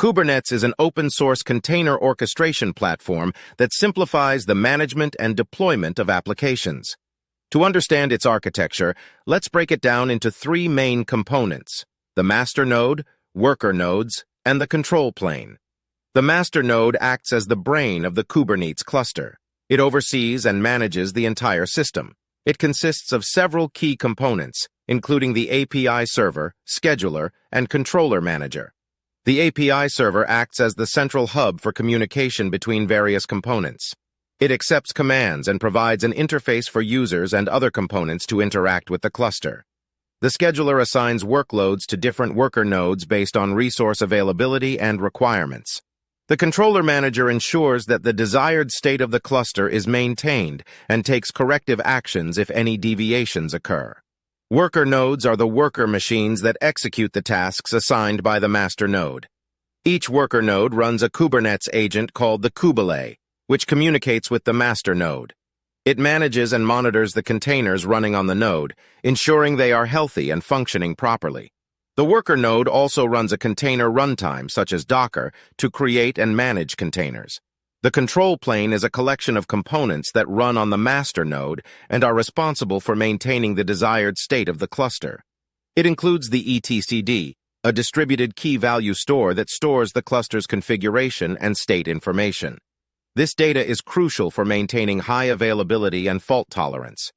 Kubernetes is an open-source container orchestration platform that simplifies the management and deployment of applications. To understand its architecture, let's break it down into three main components, the master node, worker nodes, and the control plane. The master node acts as the brain of the Kubernetes cluster. It oversees and manages the entire system. It consists of several key components, including the API server, scheduler, and controller manager. The API server acts as the central hub for communication between various components. It accepts commands and provides an interface for users and other components to interact with the cluster. The scheduler assigns workloads to different worker nodes based on resource availability and requirements. The controller manager ensures that the desired state of the cluster is maintained and takes corrective actions if any deviations occur. Worker nodes are the worker machines that execute the tasks assigned by the master node. Each worker node runs a Kubernetes agent called the Kubelet, which communicates with the master node. It manages and monitors the containers running on the node, ensuring they are healthy and functioning properly. The worker node also runs a container runtime, such as Docker, to create and manage containers. The control plane is a collection of components that run on the master node and are responsible for maintaining the desired state of the cluster. It includes the etcd, a distributed key-value store that stores the cluster's configuration and state information. This data is crucial for maintaining high availability and fault tolerance.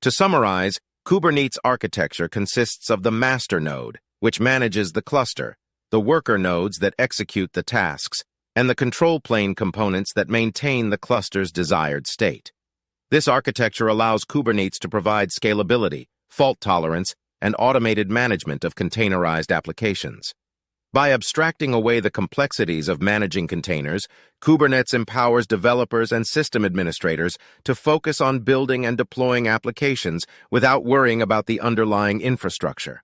To summarize, Kubernetes architecture consists of the master node, which manages the cluster, the worker nodes that execute the tasks, and the control plane components that maintain the cluster's desired state. This architecture allows Kubernetes to provide scalability, fault tolerance, and automated management of containerized applications. By abstracting away the complexities of managing containers, Kubernetes empowers developers and system administrators to focus on building and deploying applications without worrying about the underlying infrastructure.